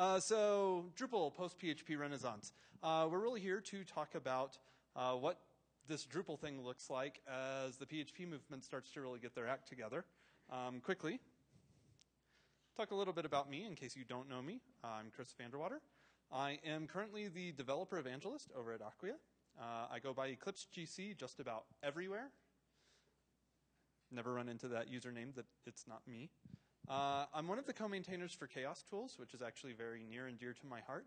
Uh, so, Drupal post PHP Renaissance. Uh, we're really here to talk about uh, what this Drupal thing looks like as the PHP movement starts to really get their act together. Um, quickly, talk a little bit about me in case you don't know me. I'm Kris Vanderwater. I am currently the developer evangelist over at Acquia. Uh, I go by Eclipse GC just about everywhere. Never run into that username that it's not me. Uh, I'm one of the co-maintainers for Chaos Tools, which is actually very near and dear to my heart.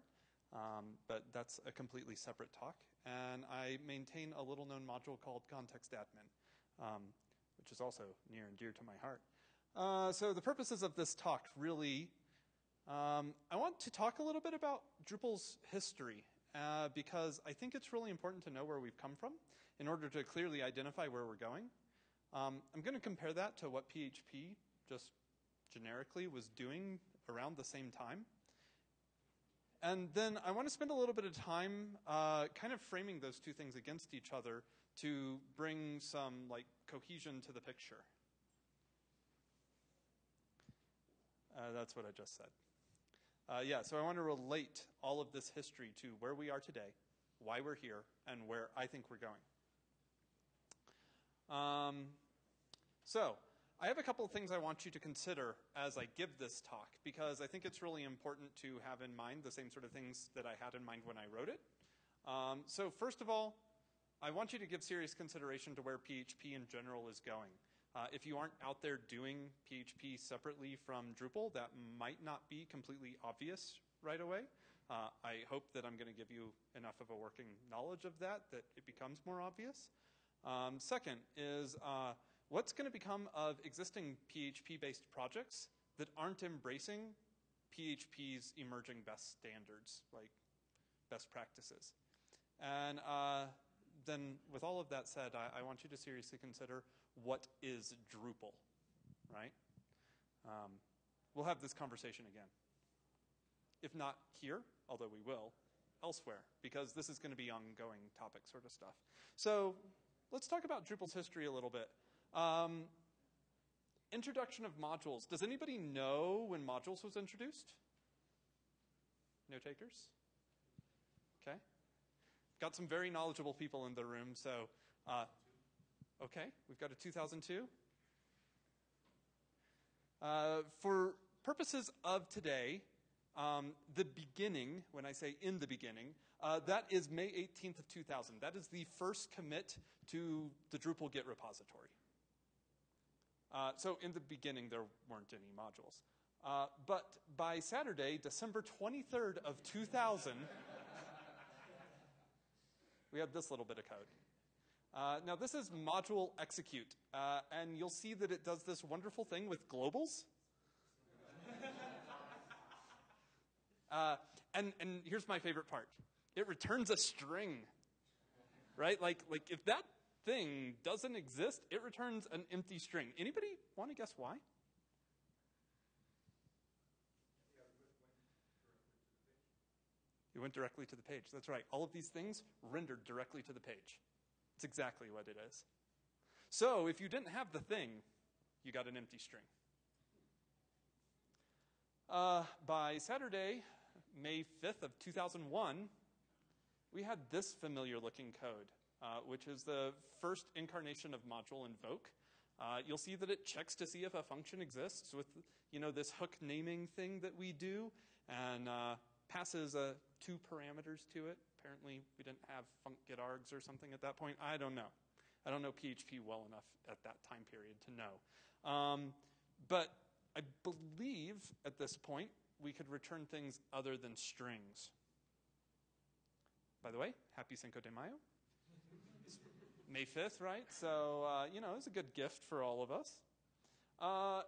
Um, but that's a completely separate talk. And I maintain a little known module called Context Admin, um, which is also near and dear to my heart. Uh, so the purposes of this talk really um, I want to talk a little bit about Drupal's history uh, because I think it's really important to know where we've come from in order to clearly identify where we're going. Um, I'm going to compare that to what PHP just generically was doing around the same time. And then I want to spend a little bit of time uh, kind of framing those two things against each other to bring some like cohesion to the picture. Uh, that's what I just said. Uh, yeah, so I want to relate all of this history to where we are today, why we're here, and where I think we're going. Um, so, I have a couple of things I want you to consider as I give this talk, because I think it's really important to have in mind the same sort of things that I had in mind when I wrote it. Um, so, first of all, I want you to give serious consideration to where PHP in general is going. Uh, if you aren't out there doing PHP separately from Drupal, that might not be completely obvious right away. Uh, I hope that I'm going to give you enough of a working knowledge of that that it becomes more obvious. Um, second is uh, what's going to become of existing PHP-based projects that aren't embracing PHP's emerging best standards, like best practices. And uh, then with all of that said, I, I, want you to seriously consider what is Drupal, right? Um, we'll have this conversation again. If not here, although we will, elsewhere, because this is going to be ongoing topic sort of stuff. So let's talk about Drupal's history a little bit. Um, introduction of modules. Does anybody know when modules was introduced? No takers? Okay. Got some very knowledgeable people in the room, so uh, okay, we've got a 2002. Uh, for purposes of today, um, the beginning, when I say in the beginning, uh, that is May 18th of 2000. That is the first commit to the Drupal Git repository. Uh, so in the beginning, there weren't any modules. Uh, but by Saturday, December 23rd of 2000, we had this little bit of code. Uh, now, this is module execute, uh, and you'll see that it does this wonderful thing with globals. uh, and, and here's my favorite part it returns a string, right? Like, like if that thing doesn't exist, it returns an empty string. Anybody want to guess why? It went directly to the page. That's right. All of these things rendered directly to the page. It's exactly what it is. So if you didn't have the thing, you got an empty string. Uh, by Saturday, May 5th of 2001, we had this familiar looking code, uh, which is the first incarnation of module invoke. Uh, you'll see that it checks to see if a function exists with you know, this hook naming thing that we do. And uh, passes uh, two parameters to it. Apparently, we didn't have func get args or something at that point. I don't know. I don't know PHP well enough at that time period to know. Um, but I believe at this point we could return things other than strings. By the way, happy Cinco de Mayo. May 5th, right? So, uh, you know, it was a good gift for all of us. Uh,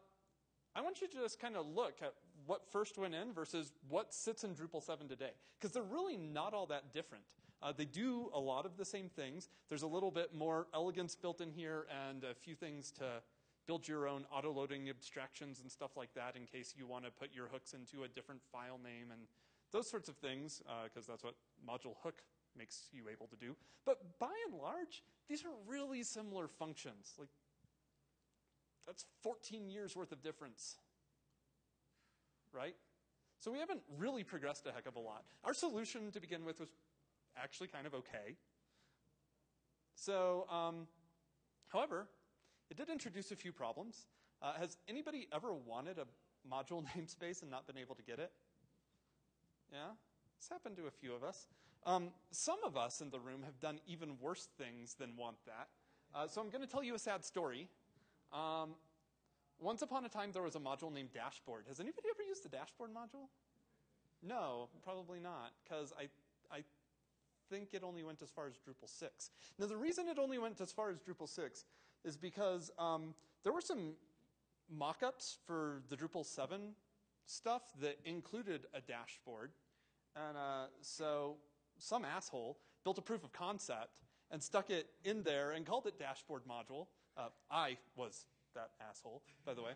I want you to just kind of look at what first went in versus what sits in Drupal 7 today. Because they're really not all that different. Uh, they do a lot of the same things. There's a little bit more elegance built in here and a few things to build your own auto-loading abstractions and stuff like that in case you want to put your hooks into a different file name and those sorts of things, because uh, that's what module hook makes you able to do. But by and large, these are really similar functions. Like that's 14 years worth of difference. Right? So we haven't really progressed a heck of a lot. Our solution to begin with was actually kind of okay. So, um, however, it did introduce a few problems. Uh, has anybody ever wanted a module namespace and not been able to get it? Yeah? It's happened to a few of us. Um, some of us in the room have done even worse things than want that. Uh, so I'm going to tell you a sad story. Um, once upon a time, there was a module named Dashboard. Has anybody ever used the Dashboard module? No, probably not, because I, I think it only went as far as Drupal 6. Now, the reason it only went as far as Drupal 6 is because um, there were some mock-ups for the Drupal 7 stuff that included a dashboard. And uh, so some asshole built a proof of concept and stuck it in there and called it dashboard module. Uh, I was that asshole, by the way.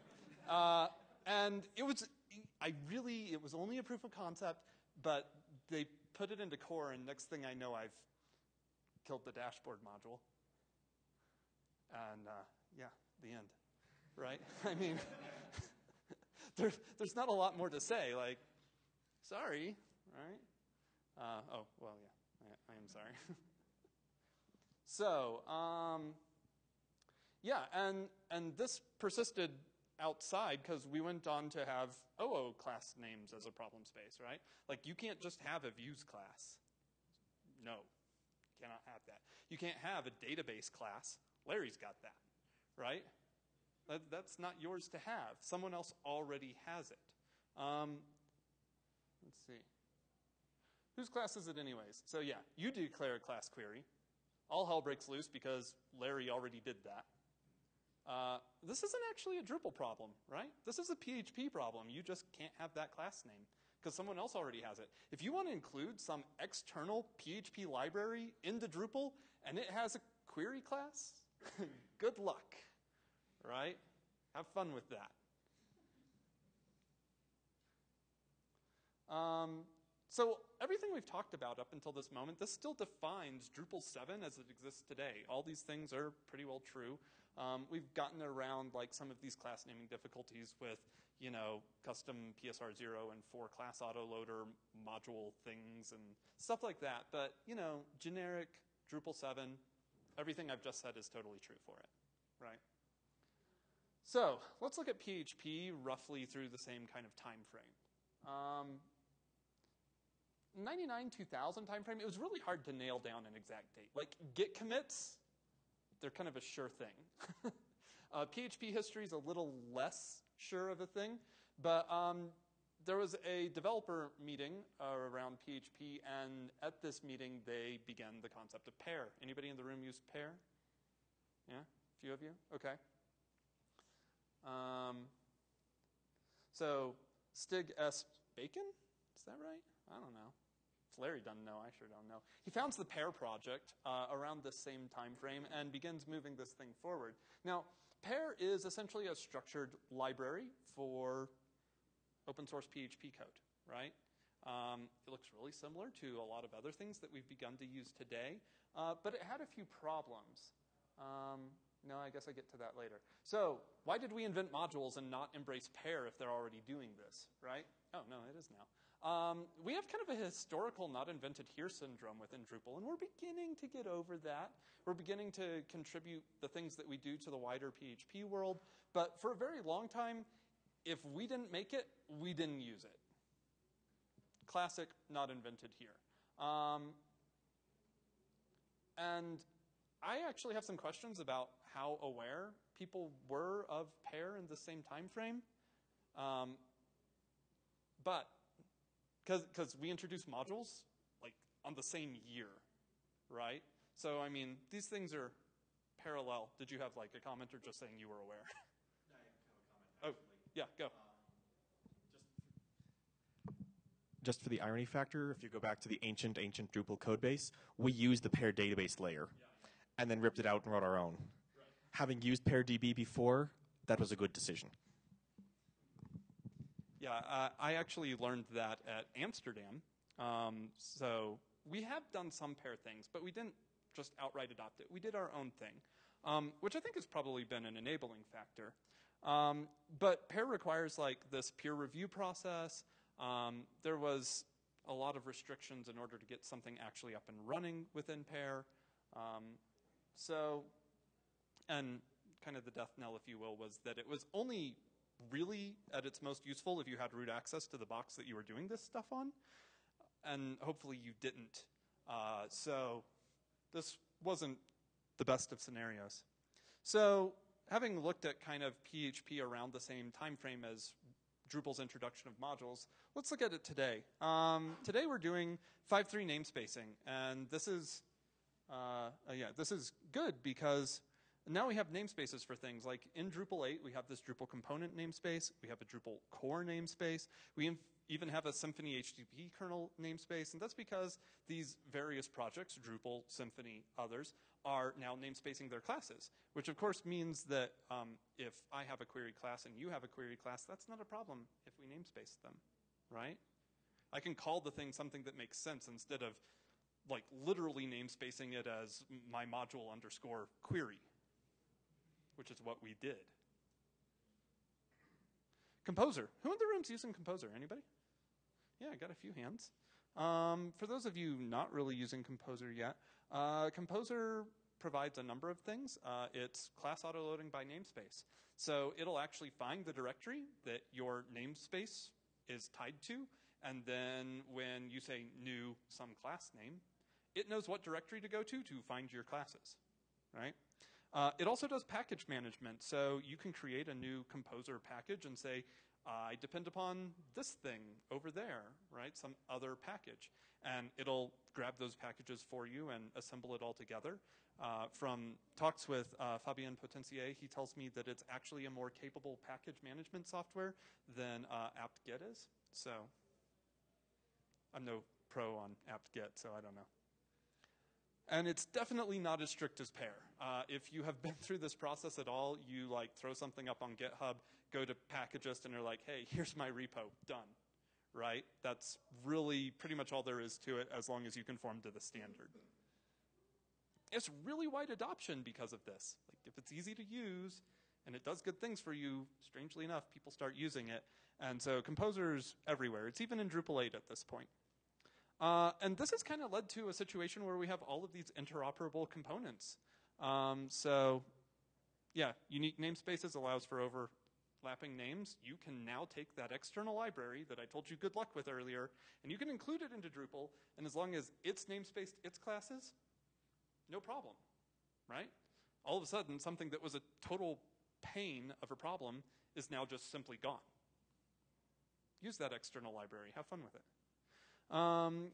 Uh, and it was, I really, it was only a proof of concept, but they put it into core, and next thing I know, I've killed the dashboard module. And uh, yeah, the end, right? I mean, there, there's not a lot more to say. Like, sorry, right? Uh, oh, well, yeah, I, I am sorry. so, um, yeah, and, and this persisted outside because we went on to have OO class names as a problem space, right? Like you can't just have a views class. No, you cannot have that. You can't have a database class. Larry's got that, right? That, that's not yours to have. Someone else already has it. Um, let's see. Whose class is it anyways? So yeah, you declare a class query. All hell breaks loose because Larry already did that. Uh, this isn't actually a Drupal problem, right? This is a PHP problem. You just can't have that class name because someone else already has it. If you want to include some external PHP library into Drupal and it has a query class, good luck, right? Have fun with that. Um, so everything we've talked about up until this moment, this still defines Drupal 7 as it exists today. All these things are pretty well true. Um, we've gotten around like some of these class naming difficulties with, you know, custom PSR0 and for class autoloader module things and stuff like that. But, you know, generic Drupal 7, everything I've just said is totally true for it, right? So let's look at PHP roughly through the same kind of time frame. Um, 99 2000 timeframe, it was really hard to nail down an exact date. Like git commits, they're kind of a sure thing. uh, PHP history is a little less sure of a thing, but um, there was a developer meeting uh, around PHP, and at this meeting they began the concept of PEAR. Anybody in the room use PEAR? Yeah, a few of you. Okay. Um, so Stig S. Bakken, is that right? I don't know. Larry doesn't know. I sure don't know. He founds the PEAR project uh, around this same time frame and begins moving this thing forward. Now, PEAR is essentially a structured library for open source PHP code, right? Um, it looks really similar to a lot of other things that we've begun to use today, uh, but it had a few problems. Um, no, I guess I get to that later. So, why did we invent modules and not embrace PEAR if they're already doing this, right? Oh, no, it is now. Um, we have kind of a historical not invented here syndrome within Drupal, and we're beginning to get over that. We're beginning to contribute the things that we do to the wider PHP world, but for a very long time, if we didn't make it, we didn't use it. Classic, not invented here. Um, and I actually have some questions about how aware people were of PEAR in the same time frame. Um, but because we introduced modules like on the same year, right? So I mean, these things are parallel. Did you have like a comment or just saying you were aware? I have a comment. Oh, yeah, go. Um, just for the irony factor, if you go back to the ancient, ancient Drupal codebase, we used the PEAR database layer yeah. and then ripped it out and wrote our own. Right. Having used PEAR DB before, that was a good decision. Yeah, uh, I actually learned that at Amsterdam. Um, so we have done some PEAR things, but we didn't just outright adopt it. We did our own thing, um, which I think has probably been an enabling factor. Um, but PEAR requires like this peer review process. um, there was a lot of restrictions in order to get something actually up and running within PEAR. Um, so, and kind of the death knell, if you will, was that it was only really at its most useful if you had root access to the box that you were doing this stuff on, and hopefully you didn't. Uh, so this wasn't the best of scenarios. So having looked at kind of PHP around the same time frame as Drupal's introduction of modules, let's look at it today. Um, today we're doing 5.3 namespacing, and this is, uh, yeah, this is good because now we have namespaces for things. Like in Drupal 8, we have this Drupal component namespace, we have a Drupal core namespace, we even have a Symfony HTTP kernel namespace, and that's because these various projects, Drupal, Symfony, others, are now namespacing their classes, which of course means that um, if I have a query class and you have a query class, that's not a problem if we namespace them, right? I can call the thing something that makes sense instead of like literally namespacing it as my module underscore query, which is what we did. Composer. Who in the room's using Composer? Anybody? Yeah, I got a few hands. Um, for those of you not really using Composer yet, uh, Composer provides a number of things. Uh, it's class autoloading by namespace. So it'll actually find the directory that your namespace is tied to, and then when you say new some class name, it knows what directory to go to to find your classes, right? Uh, it also does package management, so you can create a new composer package and say, I depend upon this thing over there, right? Some other package. And it'll grab those packages for you and assemble it all together. Uh, from talks with uh, Fabien Potencier, he tells me that it's actually a more capable package management software than uh, apt-get is. So I'm no pro on apt-get, so I don't know. And it's definitely not as strict as PEAR. Uh, if you have been through this process at all, you like throw something up on GitHub, go to Packagist, and they're like, hey, here's my repo, done. Right? That's really pretty much all there is to it as long as you conform to the standard. It's really wide adoption because of this. Like if it's easy to use and it does good things for you, strangely enough, people start using it. And so Composer's everywhere. It's even in Drupal 8 at this point. Uh, and this has kind of led to a situation where we have all of these interoperable components. Um, so, yeah, unique namespaces allows for overlapping names. You can now take that external library that I told you good luck with earlier, and you can include it into Drupal, and as long as it's namespaced its classes, no problem, right? All of a sudden, something that was a total pain of a problem is now just simply gone. Use that external library. Have fun with it. Um,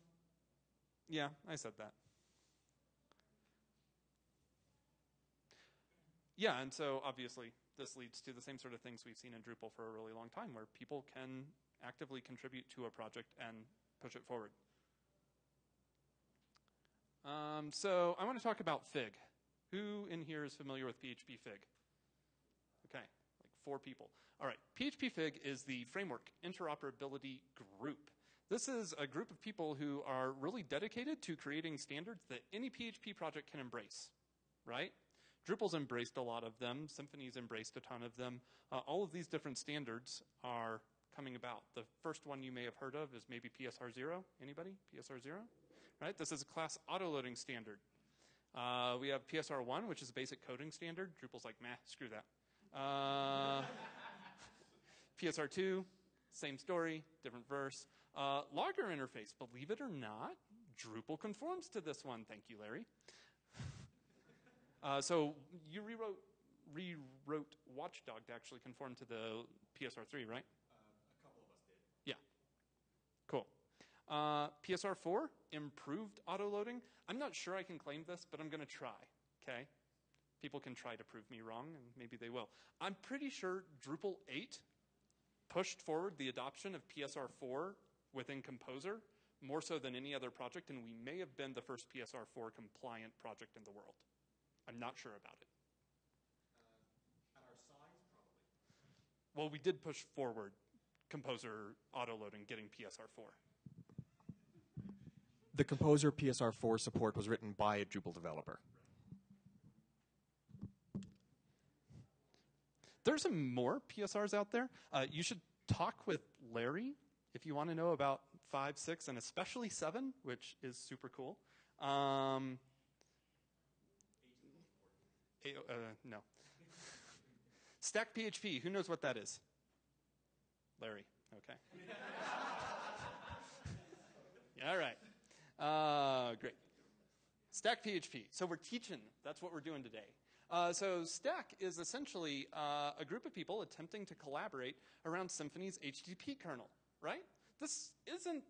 yeah, I said that. Yeah, and so obviously this leads to the same sort of things we've seen in Drupal for a really long time, where people can actively contribute to a project and push it forward. Um, so I want to talk about Fig. Who in here is familiar with PHP Fig? Okay, like four people. All right, PHP Fig is the framework interoperability group. This is a group of people who are really dedicated to creating standards that any PHP project can embrace, right? Drupal's embraced a lot of them. Symfony's embraced a ton of them. Uh, all of these different standards are coming about. The first one you may have heard of is maybe PSR0. Anybody? PSR0? Right? This is a class autoloading standard. Uh, we have PSR1, which is a basic coding standard. Drupal's like, meh, screw that. Uh, PSR2, same story, different verse. Uh, logger interface, believe it or not, Drupal conforms to this one. Thank you, Larry. uh, so you rewrote, rewrote Watchdog to actually conform to the PSR3, right? Uh, a couple of us did. Yeah. Cool. Uh, PSR4, improved autoloading. I'm not sure I can claim this, but I'm going to try, okay? People can try to prove me wrong, and maybe they will. I'm pretty sure Drupal 8 pushed forward the adoption of PSR4 within Composer more so than any other project, and we may have been the first PSR4 compliant project in the world. I'm not sure about it. Uh, at our size, probably. Well, we did push forward Composer autoloading, getting PSR4. The Composer PSR4 support was written by a Drupal developer. There's some more PSRs out there. Uh, you should talk with Larry if you want to know about 5, 6, and especially 7, which is super cool. Um, eight, uh, no. Stack PHP, who knows what that is? Larry, okay. yeah, All right. Uh, great. Stack PHP. So we're teaching. That's what we're doing today. Uh, so Stack is essentially uh, a group of people attempting to collaborate around Symfony's HTTP kernel, right? This isn't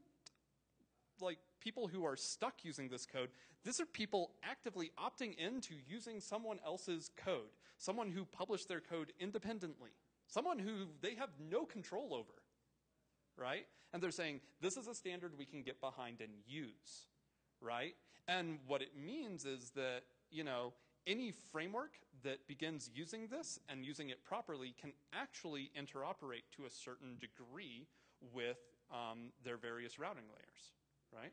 like people who are stuck using this code. These are people actively opting into using someone else's code, someone who published their code independently, someone who they have no control over, right? And they're saying, this is a standard we can get behind and use, right? And what it means is that, you know, any framework that begins using this and using it properly can actually interoperate to a certain degree with um, their various routing layers, right?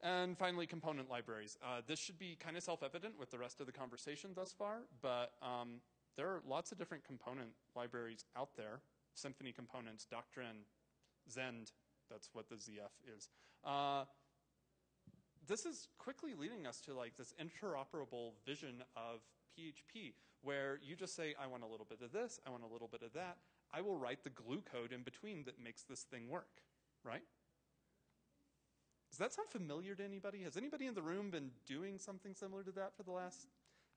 And finally, component libraries. Uh, this should be kind of self-evident with the rest of the conversation thus far, but um, there are lots of different component libraries out there. Symfony components, Doctrine, Zend, that's what the ZF is. Uh, this is quickly leading us to like this interoperable vision of PHP where you just say, I want a little bit of this, I want a little bit of that. I will write the glue code in between that makes this thing work, right? Does that sound familiar to anybody? Has anybody in the room been doing something similar to that for the last,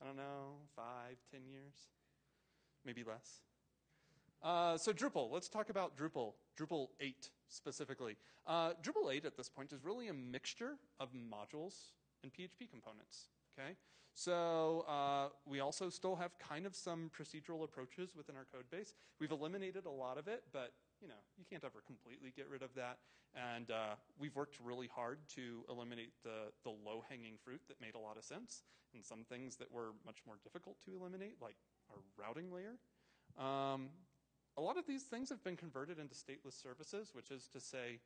I don't know, five, ten years? Maybe less. Uh, so Drupal, let's talk about Drupal, Drupal 8 specifically. Uh, Drupal 8 at this point is really a mixture of modules and PHP components, okay? So uh, also still have kind of some procedural approaches within our code base. We've eliminated a lot of it, but you know, you can't ever completely get rid of that. And uh, we've worked really hard to eliminate the, the low-hanging fruit that made a lot of sense, and some things that were much more difficult to eliminate, like our routing layer. Um, a lot of these things have been converted into stateless services, which is to say,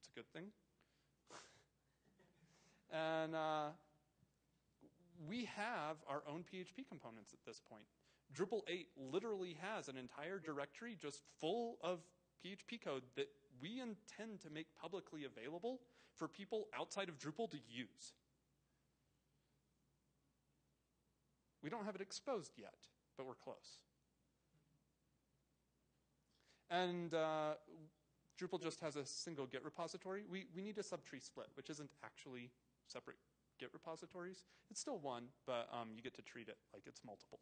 it's a good thing. and uh, we have our own PHP components at this point. Drupal 8 literally has an entire directory just full of PHP code that we intend to make publicly available for people outside of Drupal to use. We don't have it exposed yet, but we're close. And uh, Drupal just has a single Git repository. We, we need a subtree split, which isn't actually separate Git repositories. It's still one, but um, you get to treat it like it's multiple.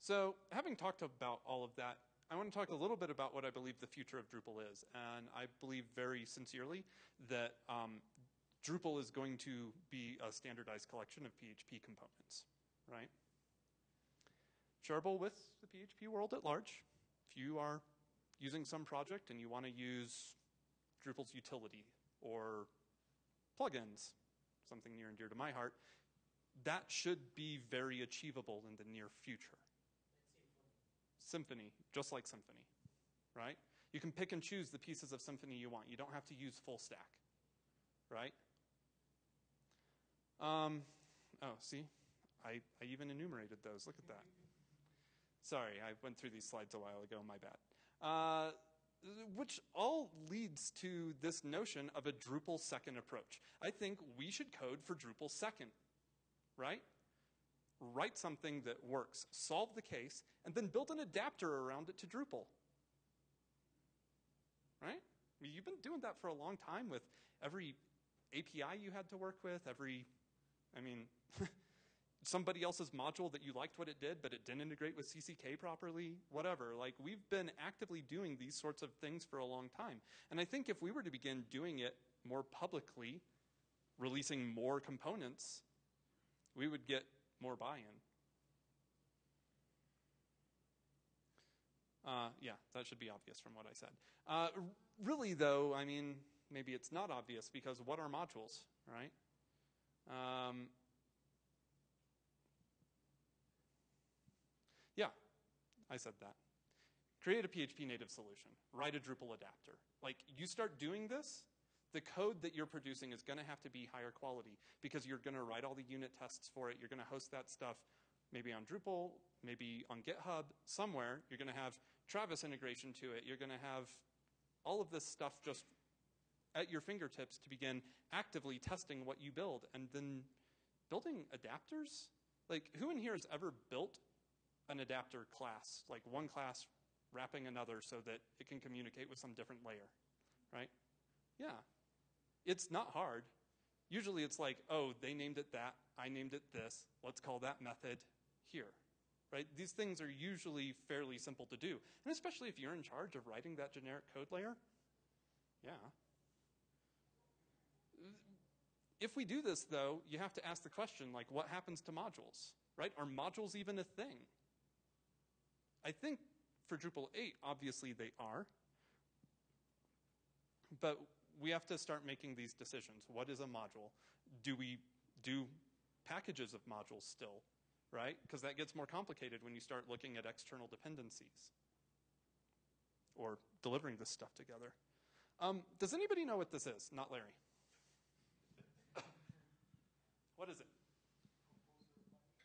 So having talked about all of that, I want to talk a little bit about what I believe the future of Drupal is. And I believe very sincerely that um, Drupal is going to be a standardized collection of PHP components, right? shareable with the PHP world at large. If you are using some project and you want to use Drupal's utility or plugins, something near and dear to my heart, that should be very achievable in the near future. Symfony, just like Symfony, right? You can pick and choose the pieces of Symfony you want. You don't have to use full stack, right? Um, oh, see, I, I even enumerated those. Look at that. Sorry, I went through these slides a while ago, my bad. Uh, which all leads to this notion of a Drupal second approach. I think we should code for Drupal second, right? Write something that works, solve the case, and then build an adapter around it to Drupal. Right? I mean, you've been doing that for a long time with every API you had to work with, every, I mean, somebody else's module that you liked what it did, but it didn't integrate with CCK properly, whatever. Like, we've been actively doing these sorts of things for a long time. And I think if we were to begin doing it more publicly, releasing more components, we would get more buy-in. Uh, yeah, that should be obvious from what I said. Uh, really, though, I mean, maybe it's not obvious because what are modules, right? Um, Yeah, I said that. Create a PHP native solution. Write a Drupal adapter. Like, you start doing this, the code that you're producing is going to have to be higher quality because you're going to write all the unit tests for it. You're going to host that stuff maybe on Drupal, maybe on GitHub, somewhere. You're going to have Travis integration to it. You're going to have all of this stuff just at your fingertips to begin actively testing what you build and then building adapters. Like, who in here has ever built an adapter class, like one class wrapping another so that it can communicate with some different layer, right? Yeah. It's not hard. Usually it's like, oh, they named it that, I named it this, let's call that method here, right? These things are usually fairly simple to do. And especially if you're in charge of writing that generic code layer, yeah. If we do this, though, you have to ask the question, like, what happens to modules, right? Are modules even a thing? I think for Drupal 8, obviously they are. But we have to start making these decisions. What is a module? Do we do packages of modules still, right? Because that gets more complicated when you start looking at external dependencies or delivering this stuff together. Um, does anybody know what this is? Not Larry. what is it?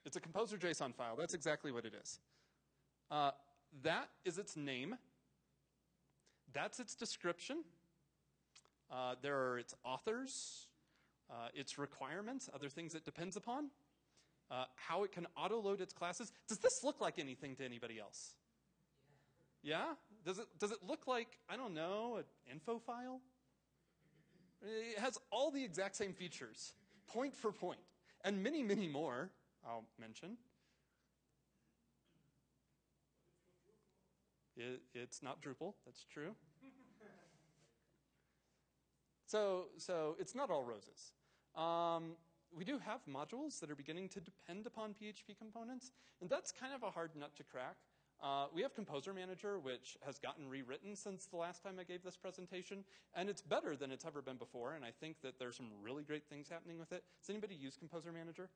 It's a composer JSON file. That's exactly what it is. Uh, that is its name. That's its description. Uh, there are its authors, uh, its requirements, other things it depends upon, uh, how it can auto-load its classes. Does this look like anything to anybody else? Yeah. yeah? Does it, does it look like, I don't know, an info file? It has all the exact same features, point for point, and many, many more I'll mention. It, it's not Drupal, that's true. so, so it's not all roses. Um, we do have modules that are beginning to depend upon PHP components, and that's kind of a hard nut to crack. Uh, we have Composer Manager, which has gotten rewritten since the last time I gave this presentation, and it's better than it's ever been before, and I think that there's some really great things happening with it. Does anybody use Composer Manager?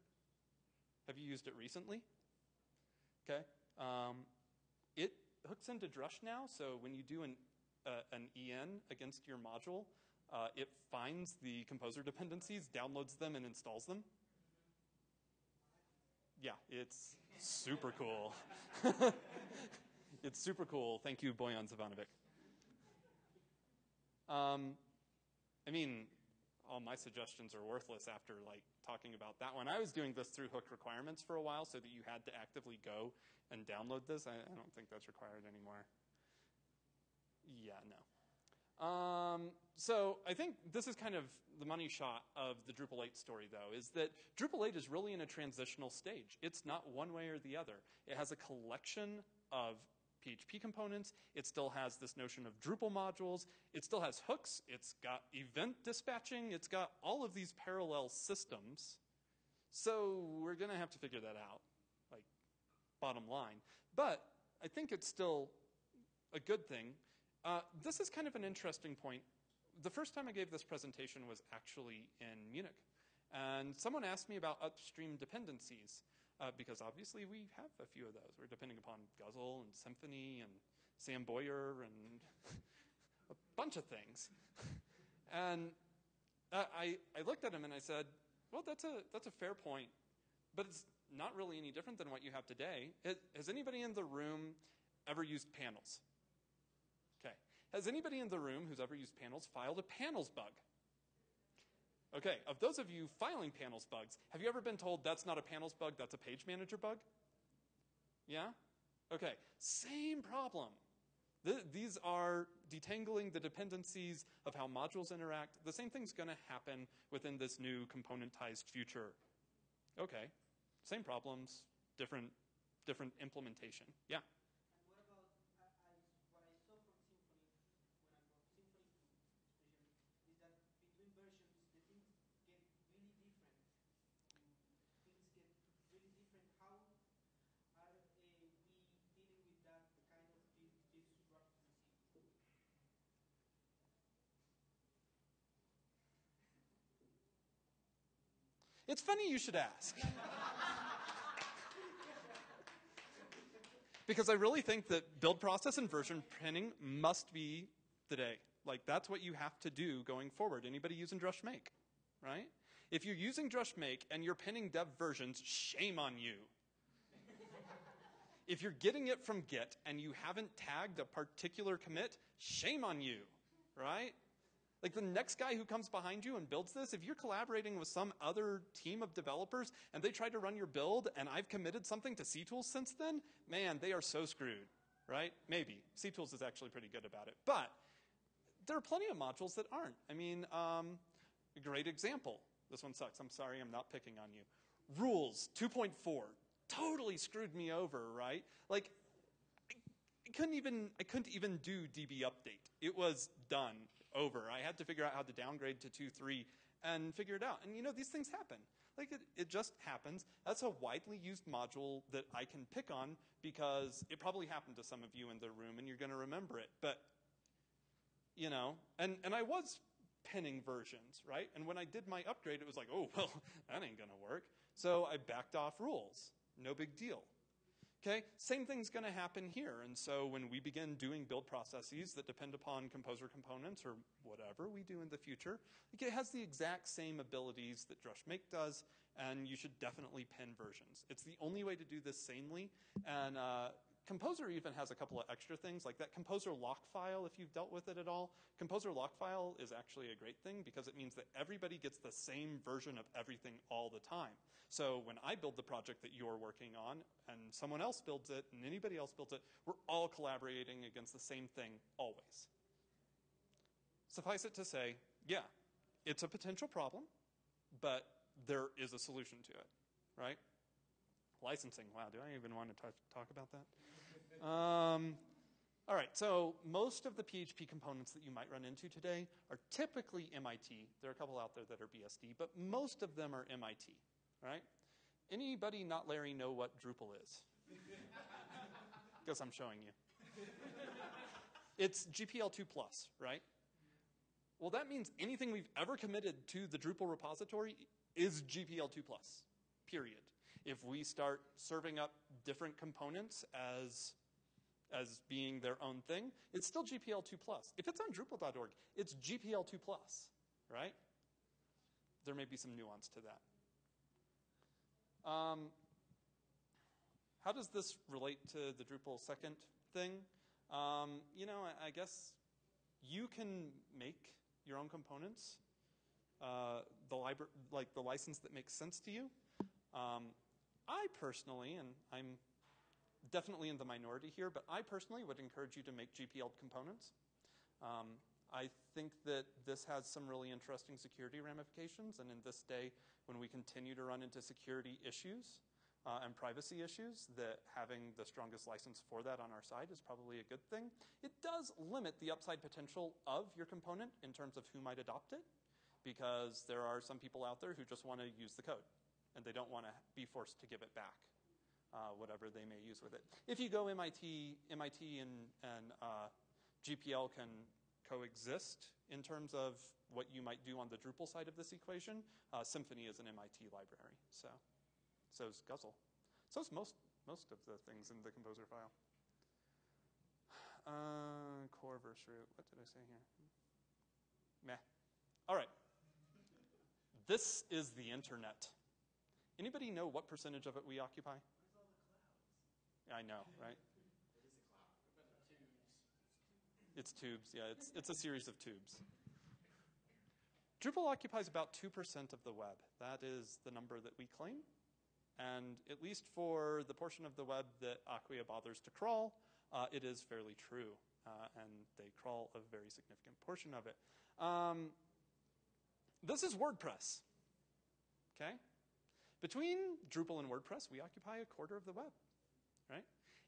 Have you used it recently? Okay. Um, it hooks into Drush now, so when you do an, uh, an EN against your module, uh, it finds the composer dependencies, downloads them, and installs them. Yeah, it's super cool. it's super cool. Thank you, Bojan Zivanovic. Um, I mean, all my suggestions are worthless after like talking about that one. I was doing this through hook requirements for a while so that you had to actively go and download this. I, I don't think that's required anymore. Yeah, no. Um, so I think this is kind of the money shot of the Drupal 8 story, though, is that Drupal 8 is really in a transitional stage. It's not one way or the other. It has a collection of PHP components. It still has this notion of Drupal modules. It still has hooks. It's got event dispatching. It's got all of these parallel systems. So we're going to have to figure that out, like bottom line. But I think it's still a good thing. Uh, this is kind of an interesting point. The first time I gave this presentation was actually in Munich. And someone asked me about upstream dependencies uh, because obviously we have a few of those. We're depending upon Guzzle and Symfony and Sam Boyer and a bunch of things. and uh, I, I looked at him and I said, well, that's a, that's a fair point, but it's not really any different than what you have today. Has anybody in the room ever used panels? Okay. Has anybody in the room who's ever used panels filed a panels bug? Okay, of those of you filing panels bugs, have you ever been told that's not a panels bug, that's a page manager bug? Yeah? Okay, same problem. The, these are detangling the dependencies of how modules interact. The same thing's going to happen within this new componentized future. Okay, same problems, different, different implementation. Yeah? It's funny you should ask. because I really think that build process and version pinning must be the day. Like that's what you have to do going forward. Anybody using Drush Make, right? If you're using Drush Make and you're pinning dev versions, shame on you. If you're getting it from Git and you haven't tagged a particular commit, shame on you, right? Like the next guy who comes behind you and builds this, if you're collaborating with some other team of developers and they try to run your build and I've committed something to CTools since then, man, they are so screwed, right? Maybe. CTools is actually pretty good about it. But there are plenty of modules that aren't. I mean, um, a great example. This one sucks. I'm sorry, I'm not picking on you. Rules 2.4 totally screwed me over, right? Like, I couldn't even I couldn't even do DB update. It was done, over. I had to figure out how to downgrade to 2.3 and figure it out. And you know, these things happen. Like it, it just happens. That's a widely used module that I can pick on because it probably happened to some of you in the room and you're going to remember it. But you know, and, and I was pinning versions, right? And when I did my upgrade, it was like, oh, well, that ain't going to work. So I backed off rules. No big deal. Okay, same thing's going to happen here. And so when we begin doing build processes that depend upon composer components or whatever we do in the future, it has the exact same abilities that Drush Make does, and you should definitely pin versions. It's the only way to do this sanely, and uh, Composer even has a couple of extra things, like that Composer lock file, if you've dealt with it at all. Composer lock file is actually a great thing because it means that everybody gets the same version of everything all the time. So when I build the project that you're working on, and someone else builds it, and anybody else builds it, we're all collaborating against the same thing always. Suffice it to say, yeah, it's a potential problem, but there is a solution to it, right? Licensing, wow, do I even want to talk, talk about that? Um, all right, so most of the PHP components that you might run into today are typically MIT. There are a couple out there that are BSD, but most of them are MIT, right? Anybody not Larry know what Drupal is? Because I'm showing you. It's GPL2 plus, right? Well, that means anything we've ever committed to the Drupal repository is GPL2 plus, period. If we start serving up different components as as being their own thing, it's still GPL2 plus. If it's on Drupal.org, it's GPL2 plus, right? There may be some nuance to that. Um, how does this relate to the Drupal second thing? Um, you know, I, I, guess you can make your own components, uh, the like the license that makes sense to you. Um, I personally, and I'm definitely in the minority here, but I personally would encourage you to make GPL components. Um, I think that this has some really interesting security ramifications, and in this day, when we continue to run into security issues uh, and privacy issues, that having the strongest license for that on our side is probably a good thing. It does limit the upside potential of your component in terms of who might adopt it, because there are some people out there who just want to use the code, and they don't want to be forced to give it back uh, whatever they may use with it. If you go MIT, MIT and, and uh, GPL can coexist in terms of what you might do on the Drupal side of this equation. Uh, Symfony is an MIT library, so so is Guzzle. So is most most of the things in the composer file. Uh, core verse root. What did I say here? Meh. All right. This is the internet. Anybody know what percentage of it we occupy? I know, right? It's tubes, yeah. It's, it's a series of tubes. Drupal occupies about 2% of the web. That is the number that we claim. And at least for the portion of the web that Acquia bothers to crawl, uh, it is fairly true. Uh, and they crawl a very significant portion of it. Um, this is WordPress. Okay? Between Drupal and WordPress, we occupy a quarter of the web?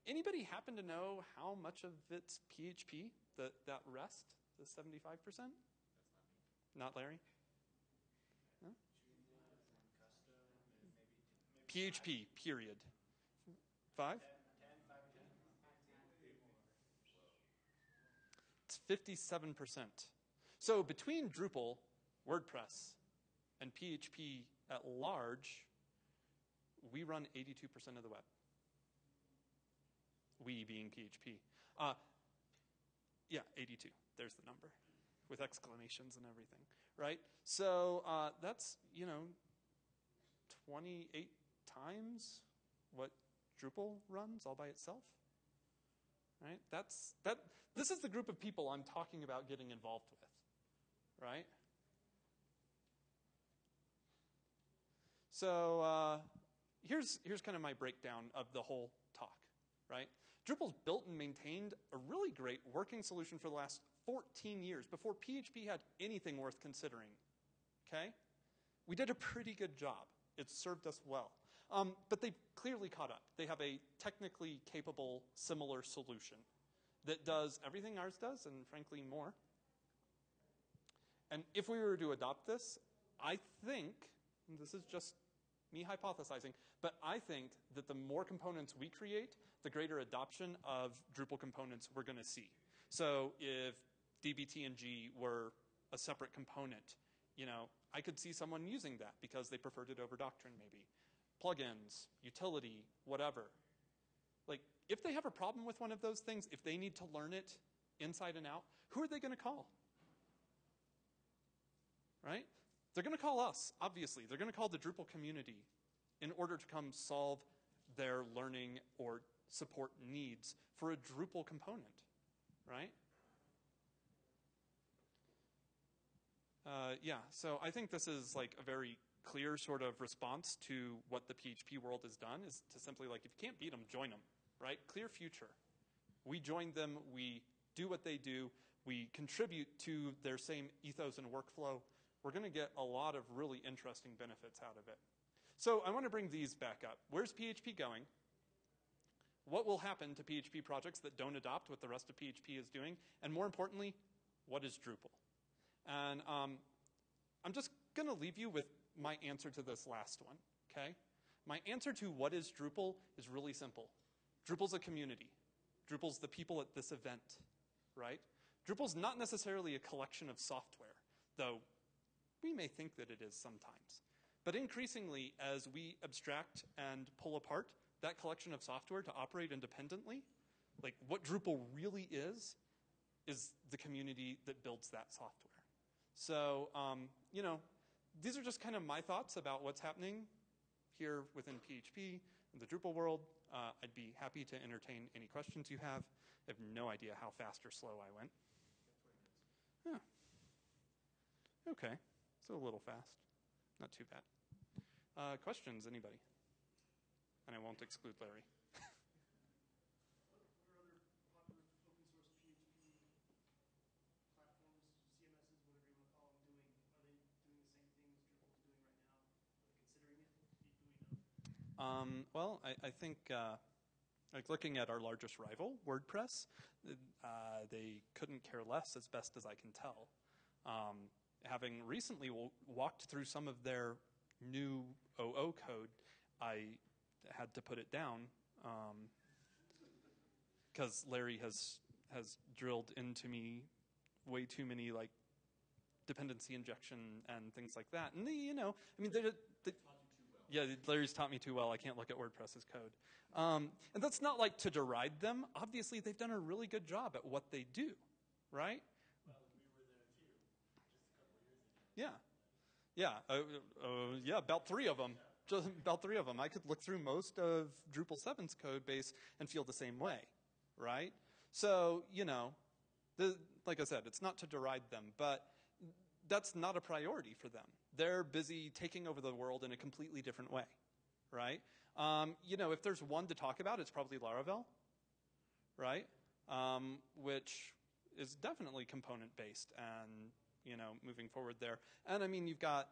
Anybody happen to know how much of it's PHP, the, that rest, the 75%? Not Larry? No? PHP, period. Five? It's 57%. So between Drupal, WordPress, and PHP at large, we run 82% of the web we being PHP. Uh, yeah, 82. There's the number with exclamations and everything, right? So uh, that's, you know, 28 times what Drupal runs all by itself. Right? That's that. This is the group of people I'm talking about getting involved with. Right? So uh, here's here's kind of my breakdown of the whole talk. Right? Drupal's built and maintained a really great working solution for the last 14 years before PHP had anything worth considering. Okay? We did a pretty good job. It served us well. Um, but they've clearly caught up. They have a technically capable, similar solution that does everything ours does, and frankly, more. And if we were to adopt this, I think, this is just me hypothesizing, but I think that the more components we create, the greater adoption of Drupal components we're going to see. So if dbtng were a separate component, you know, I could see someone using that because they preferred it over Doctrine maybe. Plugins, utility, whatever. Like, if they have a problem with one of those things, if they need to learn it inside and out, who are they going to call? Right? They're going to call us, obviously. They're going to call the Drupal community in order to come solve their learning or support needs for a Drupal component, right? Uh, yeah, so I think this is like a very clear sort of response to what the PHP world has done is to simply like, if you can't beat them, join them, right? Clear future. We join them, we do what they do, we contribute to their same ethos and workflow. We're going to get a lot of really interesting benefits out of it. So I want to bring these back up. Where's PHP going? What will happen to PHP projects that don't adopt what the rest of PHP is doing? And more importantly, what is Drupal? And um, I'm just going to leave you with my answer to this last one, okay? My answer to what is Drupal is really simple. Drupal's a community. Drupal's the people at this event, right? Drupal's not necessarily a collection of software, though we may think that it is sometimes. But increasingly, as we abstract and pull apart that collection of software to operate independently, like what Drupal really is, is the community that builds that software. So, um, you know, these are just kind of my thoughts about what's happening here within PHP in the Drupal world. Uh, I'd be happy to entertain any questions you have. I have no idea how fast or slow I went. Okay, so a little fast. Not too bad. Uh, questions, anybody? And I won't exclude Larry. Um, well, I, I think uh, like looking at our largest rival, WordPress, uh, they couldn't care less, as best as I can tell. Um, having recently w- walked through some of their new OO code, I had to put it down because um, Larry has has drilled into me way too many like dependency injection and things like that. And they, you know, I mean, they, they yeah, Larry's taught me too well. I can't look at WordPress's code. Um, and that's not like to deride them. Obviously, they've done a really good job at what they do, right? Yeah, yeah, uh, uh, yeah. About three of them. Just about three of them. I could look through most of Drupal 7's code base and feel the same way, right? So you know, the, like I said, it's not to deride them, but that's not a priority for them. They're busy taking over the world in a completely different way, right? Um, you know, if there's one to talk about, it's probably Laravel, right? Um, which is definitely component based and, you know, moving forward there. And I mean, you've got,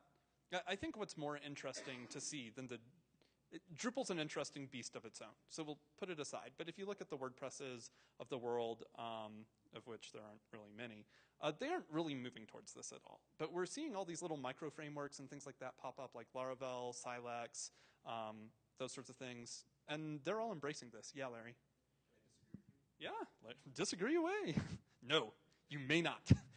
I think what's more interesting to see than the it, Drupal's an interesting beast of its own, so we'll put it aside. But if you look at the WordPresses of the world, um, of which there aren't really many, uh, they aren't really moving towards this at all. But we're seeing all these little micro frameworks and things like that pop up, like Laravel, Silex, um, those sorts of things, and they're all embracing this. Yeah, Larry. Yeah, disagree away. no, you may not.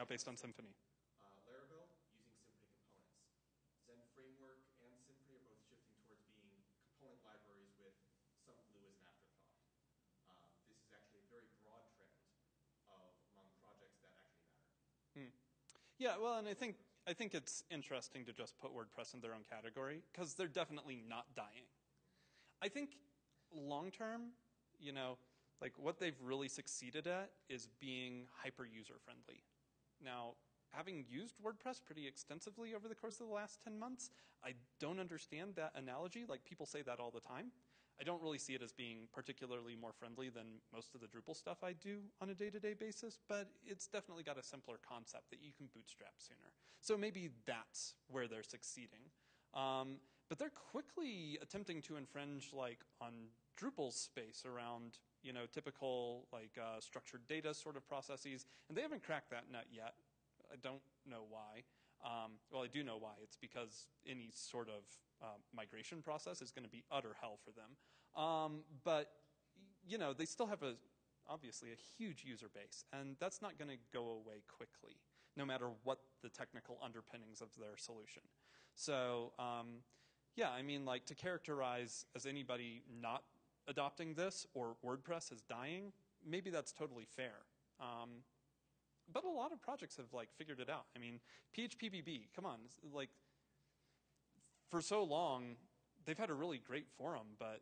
Now based on Symfony. Uh, Laravel using Symfony components. Zend Framework and Symfony are both shifting towards being component libraries with some glue as an afterthought. Um, this is actually a very broad trend of among projects that actually matter. Yeah, well, and I think I think it's interesting to just put WordPress in their own category because they're definitely not dying. I think long term, you know, like what they've really succeeded at is being hyper user friendly. Now, having used WordPress pretty extensively over the course of the last 10 months, I don't understand that analogy. Like people say that all the time. I don't really see it as being particularly more friendly than most of the Drupal stuff I do on a day-to-day basis, but it's definitely got a simpler concept that you can bootstrap sooner. So maybe that's where they're succeeding. Um, but they're quickly attempting to infringe like on Drupal's space around you know typical like uh, structured data sort of processes, and they haven't cracked that nut yet. I don't know why. Um, well, I do know why. It's because any sort of uh, migration process is going to be utter hell for them. Um, but you know, they still have a obviously a huge user base, and that's not going to go away quickly, no matter what the technical underpinnings of their solution. So, um, yeah, I mean, like to characterize as anybody not adopting this or WordPress is dying, maybe that's totally fair. Um, but a lot of projects have like figured it out. I mean, PHPBB, come on, like for so long, they've had a really great forum, but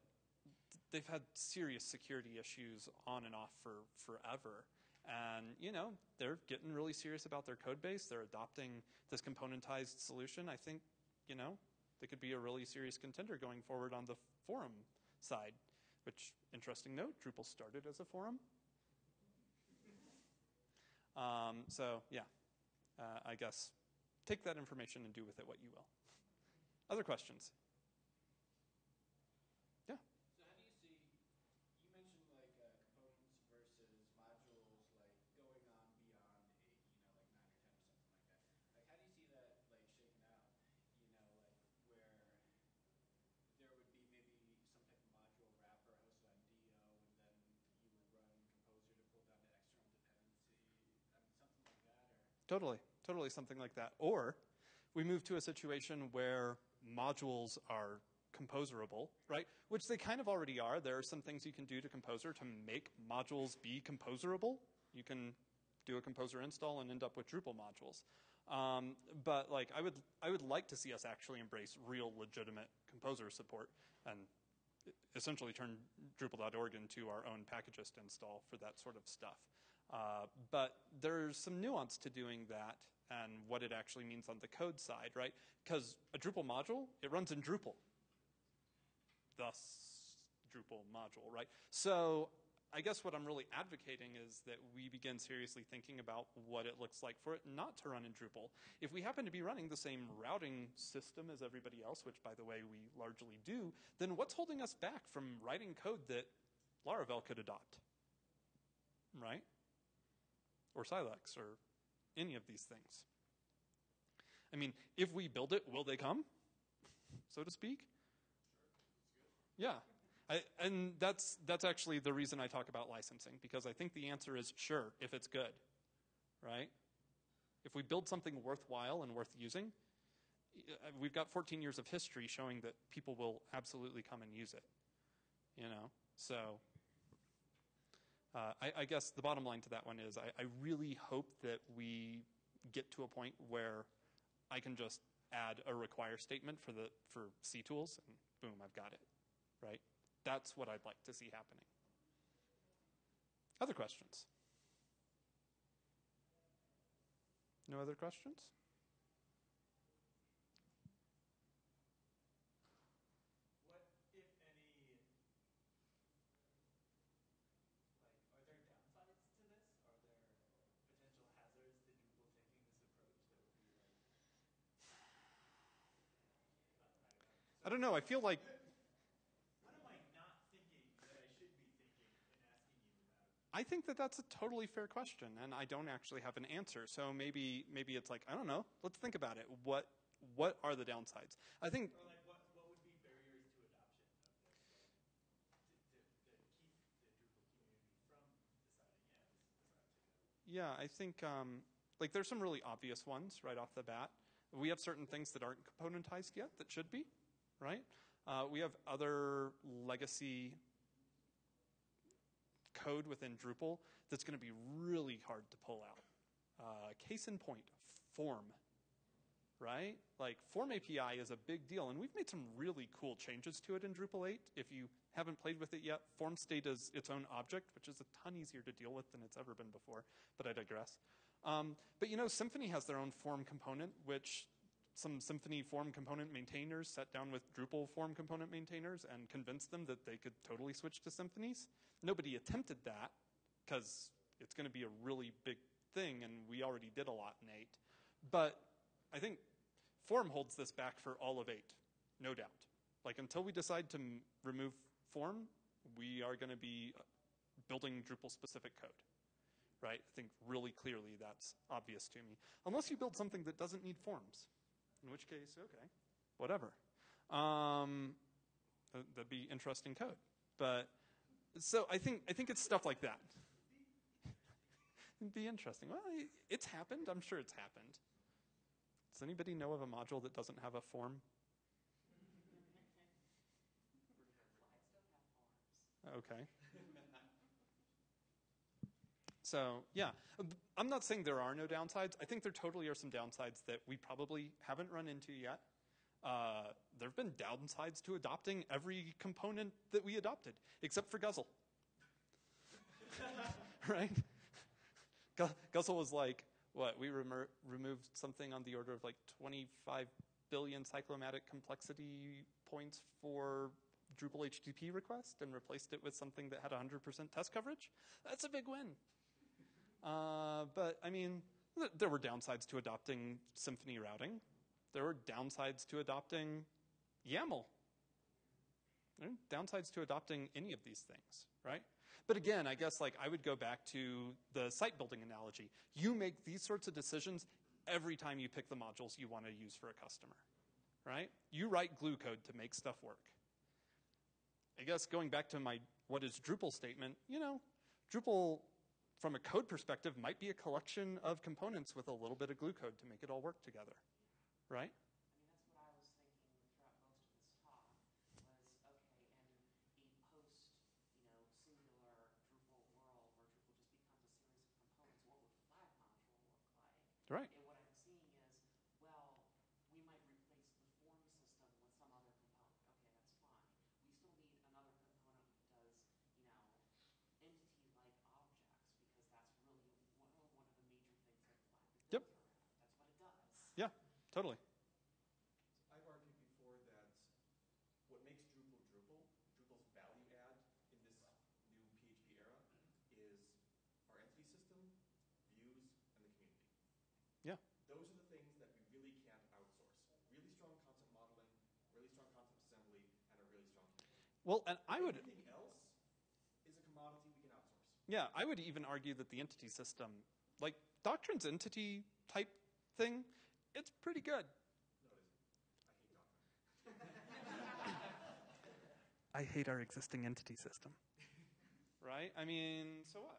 they've had serious security issues on and off for forever. And you know, they're getting really serious about their code base. They're adopting this componentized solution. I think, you know, they could be a really serious contender going forward on the forum side. Which, interesting note, Drupal started as a forum. Um, so yeah, uh, I guess take that information and do with it what you will. Other questions? Yeah. So how do you see, you mentioned like uh, components versus modules, like going on beyond eight, you know, like nine or ten or something like that. Like how do you see that like shaking out? You know, like where there would be maybe some type of module wrapper hosted on DO, and then you would run Composer to pull down the external dependency. I mean, something like that, or Totally, totally something like that. Or we move to a situation where modules are composerable, right? Which they kind of already are. There are some things you can do to Composer to make modules be composerable. You can do a Composer install and end up with Drupal modules. Um, but like, I would, I would like to see us actually embrace real, legitimate Composer support and essentially turn Drupal.org into our own packagist install for that sort of stuff. Uh, but there's some nuance to doing that and what it actually means on the code side, right? Because a Drupal module, it runs in Drupal. Thus, Drupal module, right? So I guess what I'm really advocating is that we begin seriously thinking about what it looks like for it not to run in Drupal. If we happen to be running the same routing system as everybody else, which by the way we largely do, then what's holding us back from writing code that Laravel could adopt? Right? Or Silex or any of these things. I mean, if we build it, will they come? So to speak? Yeah. I, and that's that's actually the reason I talk about licensing because I think the answer is sure if it's good, right? If we build something worthwhile and worth using, we've got 14 years of history showing that people will absolutely come and use it. You know, so uh, I, I guess the bottom line to that one is I, I really hope that we get to a point where I can just add a require statement for the for CTools and boom, I've got it, right? That's what I'd like to see happening. Other questions? No other questions? What, if any, like, are there downsides to this? Are there potential hazards to Drupal taking this approach that would be like, I don't know. I feel like what am I not thinking that I should be thinking in asking you about? I think that that's a totally fair question, and I don't actually have an answer. So maybe maybe it's like I don't know. Let's think about it. What what are the downsides? I think Or like, what, what would be barriers to adoption of this? Like, to, to, to keep the Drupal community from deciding, yeah, this is the to go. Yeah, I think um, like there's some really obvious ones right off the bat. We have certain things that aren't componentized yet that should be, right? Uh, we have other legacy code within Drupal that's going to be really hard to pull out. Uh, case in point, form, right? Like form API is a big deal, and we've made some really cool changes to it in Drupal 8. If you haven't played with it yet, form state is its own object, which is a ton easier to deal with than it's ever been before, but I digress. Um, but you know, Symfony has their own form component, which some Symfony form component maintainers sat down with Drupal form component maintainers and convinced them that they could totally switch to Symfonies. Nobody attempted that because it's going to be a really big thing, and we already did a lot in 8. But I think form holds this back for all of 8, no doubt. Like until we decide to remove form, we are going to be uh, building Drupal specific code. Right? I think really clearly that's obvious to me. Unless you build something that doesn't need forms, in which case, okay, whatever. Um, that'd be interesting code. But so I think I think it's stuff like that. It'd be interesting. Well, it's happened. I'm sure it's happened. Does anybody know of a module that doesn't have a form? Okay. So, yeah, I'm not saying there are no downsides. I think there totally are some downsides that we probably haven't run into yet. Uh, there have been downsides to adopting every component that we adopted, except for Guzzle. right? Gu- Guzzle was like, what, we remer- removed something on the order of like 25 billion cyclomatic complexity points for Drupal HTTP request and replaced it with something that had 100% test coverage. That's a big win. Uh, but I mean, th- there were downsides to adopting Symfony routing. There were downsides to adopting YAML. There downsides to adopting any of these things, right? But again, I guess like I would go back to the site building analogy. You make these sorts of decisions every time you pick the modules you want to use for a customer, right? You write glue code to make stuff work. I guess going back to my what is Drupal statement, you know, Drupal from a code perspective might be a collection of components with a little bit of glue code to make it all work together, right? I mean, that's what I was thinking throughout most of this talk was, okay, in a post, you know, singular Drupal world where Drupal just becomes a series of components, what would flag module look like? Right. And what I'm seeing is, well, we might replace the form system with some other component. Okay, that's fine. We still need another component that does, you know, entity-like objects because that's really one, one of the major things that flag is Yep. built around. That's what it does. Yeah, totally. I've argued before that what makes Drupal Drupal, Drupal's value add in this new PHP era, is our entity system, views, and the community. Yeah. Those are the things that we really can't outsource. Really strong concept modeling, really strong concept assembly, and a really strong community. Well, and I would Everything else is a commodity we can outsource. Yeah, I would even argue that the entity system, like Doctrine's entity type thing, it's pretty good. No, it isn't. I hate I hate our existing entity system. right? I mean, so what?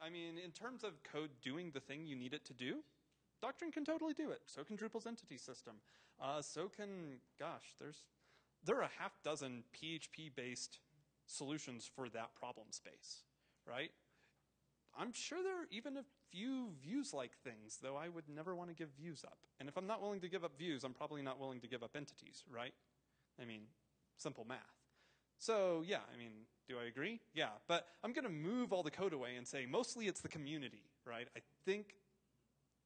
I mean, in terms of code doing the thing you need it to do, Doctrine can totally do it. So can Drupal's entity system. Uh, so can, gosh, there's there are a half dozen PHP-based solutions for that problem space, right? I'm sure there are even a few views-like things, though I would never want to give views up. And if I'm not willing to give up views, I'm probably not willing to give up entities, right? I mean, simple math. So, yeah, I mean, do I agree? Yeah, but I'm going to move all the code away and say mostly it's the community, right? I think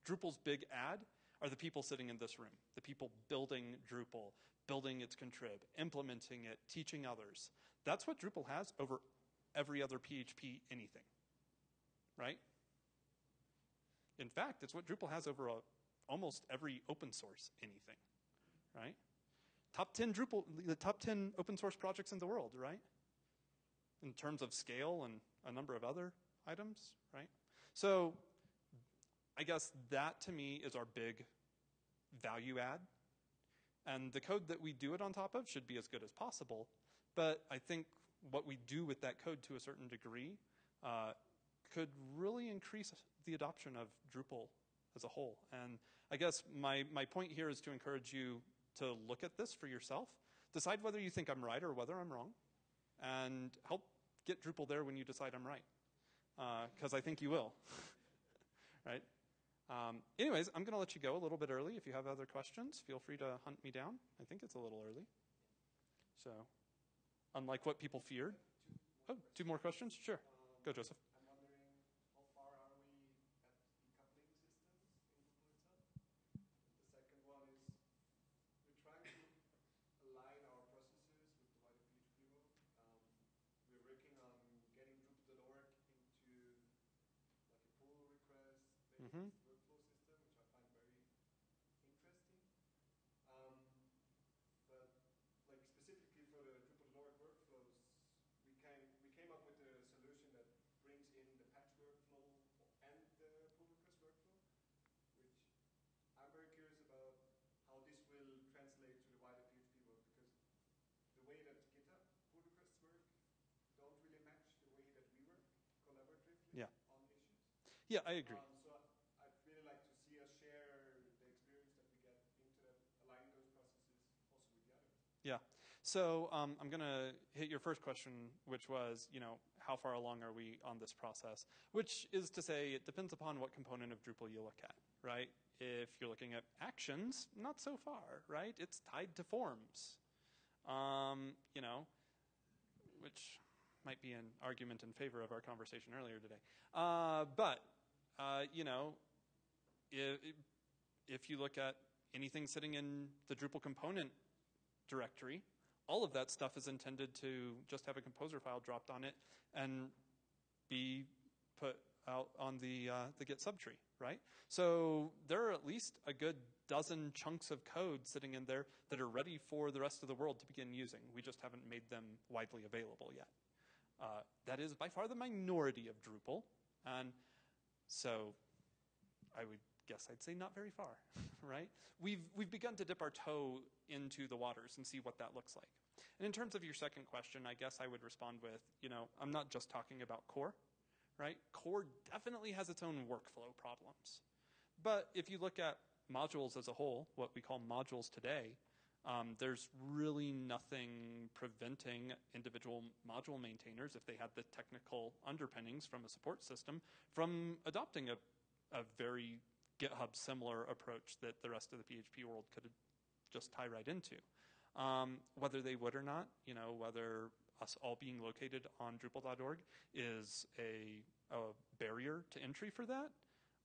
Drupal's big add are the people sitting in this room, the people building Drupal, building its contrib, implementing it, teaching others. That's what Drupal has over every other PHP anything, right? In fact, it's what Drupal has over a, almost every open source anything, right? Top 10 Drupal, the top 10 open source projects in the world, right? In terms of scale and a number of other items, right? So I guess that to me is our big value add. And the code that we do it on top of should be as good as possible. But I think what we do with that code to a certain degree uh, could really increase the adoption of Drupal as a whole. And I guess my, my point here is to encourage you to look at this for yourself, decide whether you think I'm right or whether I'm wrong, and help get Drupal there when you decide I'm right. Because I think you will. right? Um, anyways, I'm going to let you go a little bit early. If you have other questions, feel free to hunt me down. I think it's a little early. So, unlike what people feared. Oh, two more questions? Sure. Go, Joseph. I'm wondering how far are we at decoupling systems in Drupal itself? The second one is we're trying to align our processes with the wider PHP world. Um, we're working on getting Drupal.org into like a pull Mhm. workflow system, which I find very interesting. Um, but like specifically for the Drupal.org workflows, we came we came up with a solution that brings in the patch workflow and the pull request workflow, which I'm very curious about how this will translate to the wider PHP world because the way that GitHub pull requests work don't really match the way that we work collaboratively Yeah. on issues. Yeah, I agree. Um, so I'd really like to see us share the experience that we get into that, aligning those processes also with the others. Yeah. So um, I'm going to hit your first question, which was, you know, how far along are we on this process? Which is to say, it depends upon what component of Drupal you look at, right? If you're looking at actions, not so far, right? It's tied to forms, um, you know, which might be an argument in favor of our conversation earlier today. Uh, but, uh, you know, if, if you look at anything sitting in the Drupal component directory, all of that stuff is intended to just have a composer file dropped on it and be put out on the uh, the Git subtree, right? So there are at least a good dozen chunks of code sitting in there that are ready for the rest of the world to begin using. We just haven't made them widely available yet. Uh, that is by far the minority of Drupal, and so I would guess I'd say not very far, right? We've we've begun to dip our toe into the waters and see what that looks like. And in terms of your second question, I guess I would respond with, you know, I'm not just talking about core, right? Core definitely has its own workflow problems. But if you look at modules as a whole, what we call modules today, um, there's really nothing preventing individual module maintainers, if they had the technical underpinnings from a support system, from adopting a, a very GitHub similar approach that the rest of the PHP world could just tie right into. Um, whether they would or not, you know, whether us all being located on Drupal.org is a, a barrier to entry for that,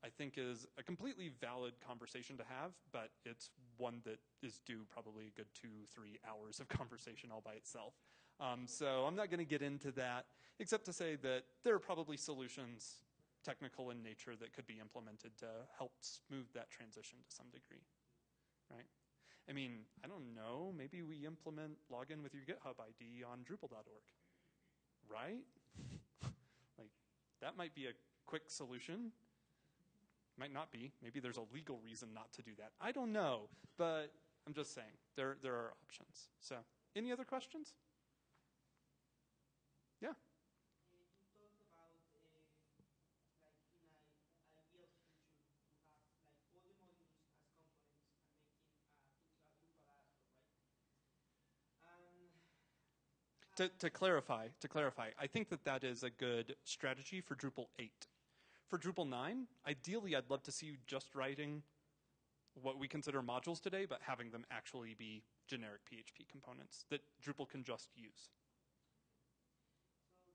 I think is a completely valid conversation to have, but it's one that is due probably a good two, three hours of conversation all by itself. Um, so I'm not going to get into that, except to say that there are probably solutions, technical in nature, that could be implemented to help smooth that transition to some degree, right? I mean, I don't know, maybe we implement login with your GitHub ID on Drupal.org, right? like, that might be a quick solution. Might not be. Maybe there's a legal reason not to do that. I don't know, but I'm just saying there there are options. So, any other questions? Yeah. Uh, you talked about uh, like in an ideal future to have like all the modules as components and making a Drupal Drupal dashboard, right? And To, to clarify, to clarify, I think that that is a good strategy for Drupal 8. For Drupal 9, ideally I'd love to see you just writing what we consider modules today, but having them actually be generic PHP components that Drupal can just use. So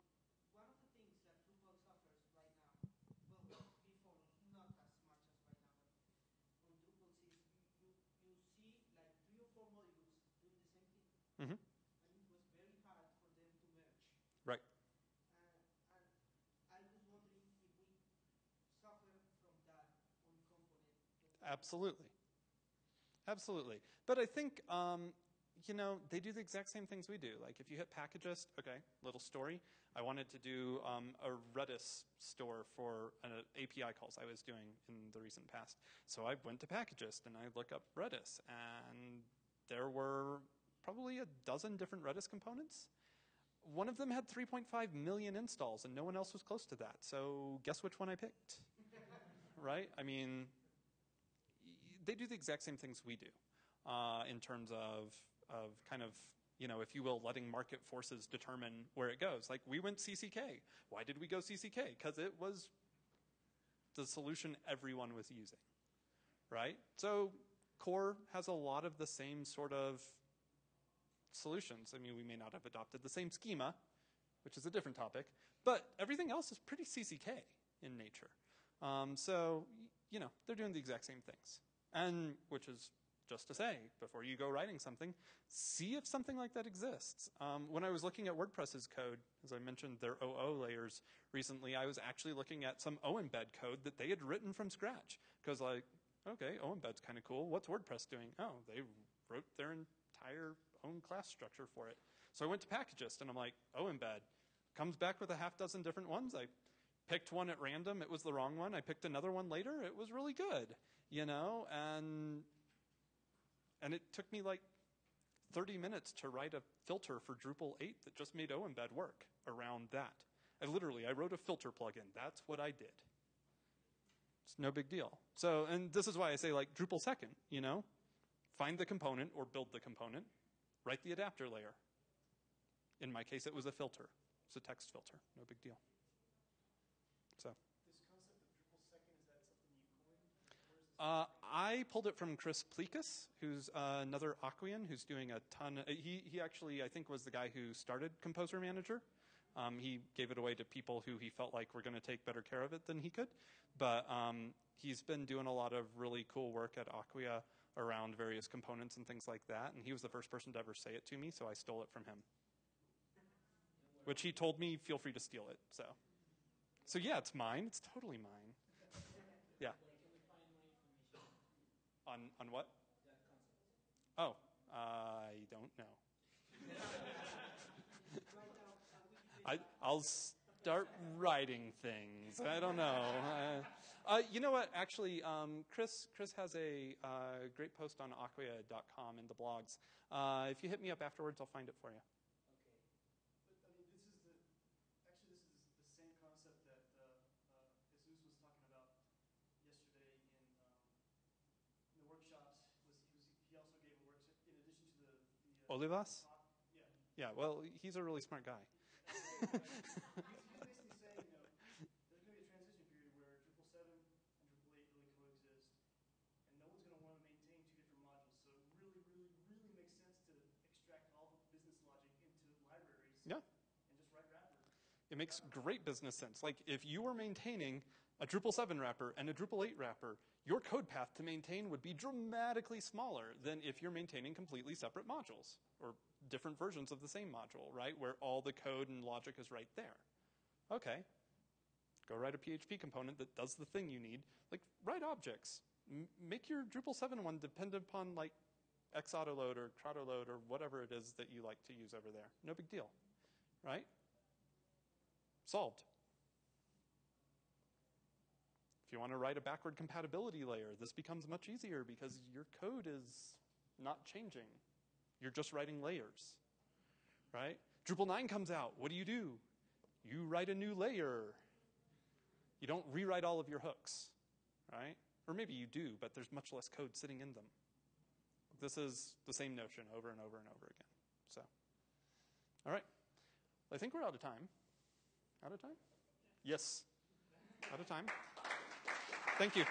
one of the things that Drupal suffers right now, well, before not as much as right now, but on Drupal is you, you, you see like three or four modules doing the same thing, Mhm. and it was very hard for them to merge. Right. Uh, and I was wondering if we suffer from that on component. Absolutely. Absolutely. But I think, um, you know, they do the exact same things we do. Like if you hit Packagist, okay, little story. I wanted to do um, a Redis store for an API calls I was doing in the recent past. So I went to Packagist and I look up Redis, and there were probably a dozen different Redis components. One of them had 3.5 million installs, and no one else was close to that. So guess which one I picked? right? I mean, they do the exact same things we do uh, in terms of of kind of you know, if you will, letting market forces determine where it goes. Like we went CCK. Why did we go CCK? Because it was the solution everyone was using, right? So core has a lot of the same sort of solutions. I mean, we may not have adopted the same schema, which is a different topic, but everything else is pretty CCK in nature. Um, so, you know, they're doing the exact same things. And which is just to say, before you go writing something, see if something like that exists. Um, when I was looking at WordPress's code, as I mentioned, their OO layers recently, I was actually looking at some OEmbed code that they had written from scratch. Because, like, okay, OEmbed's kind of cool. What's WordPress doing? Oh, they wrote their entire own class structure for it. So I went to Packagist and I'm like, OEmbed comes back with a half dozen different ones. I picked one at random. It was the wrong one. I picked another one later. It was really good, you know, and and it took me like 30 minutes to write a filter for Drupal 8 that just made OEmbed work around that. I literally, I wrote a filter plugin. That's what I did. It's no big deal. So, and this is why I say like Drupal second, you know, find the component or build the component, write the adapter layer. In my case, it was a filter. It's a text filter. No big deal. So. This concept of Drupal second, is that something you coined? Where's this? Uh, I pulled it from Chris Pliakas, who's uh, another Acquian who's doing a ton. Uh, he he actually I think was the guy who started Composer Manager. Um, he gave it away to people who he felt like were going to take better care of it than he could. But um, he's been doing a lot of really cool work at Acquia around various components and things like that. And he was the first person to ever say it to me, so I stole it from him. Which he told me, feel free to steal it. So, so yeah, it's mine. It's totally mine. Yeah. On on what? Oh, I don't know. I I'll start writing things. I don't know. Uh, uh, you know what? Actually, um, Chris Chris has a uh, great post on acquia.com in the blogs. Uh, if you hit me up afterwards, I'll find it for you. But, I mean, this is the, actually, this is the same concept that uh, uh, Jesus was talking about yesterday in, um, in the workshops. Was he, was, he also gave a workshop in addition to the, the uh, Olivas? Yeah. Yeah. Well, he's a really smart guy. He's, he's basically saying, you know, there's going to be a transition period where Drupal 7 and Drupal 8 really coexist, and no one's going to want to maintain two different modules. So it really, really, really makes sense to extract all the business logic into libraries Yeah. and just write wrappers. It makes great business sense. Like if you were maintaining a Drupal 7 wrapper and a Drupal 8 wrapper, your code path to maintain would be dramatically smaller than if you're maintaining completely separate modules or different versions of the same module, right? Where all the code and logic is right there. Okay. Go write a PHP component that does the thing you need. Like write objects. M- make your Drupal 7 one dependent upon like X Xautoload or Crowdoload or whatever it is that you like to use over there. No big deal, right? Solved. If you want to write a backward compatibility layer, this becomes much easier because your code is not changing. You're just writing layers, right? Drupal 9 comes out. What do you do? You write a new layer. You don't rewrite all of your hooks, right? Or maybe you do, but there's much less code sitting in them. This is the same notion over and over and over again. So, all right. I think we're out of time. Out of time? Yes. Out of time. Thank you.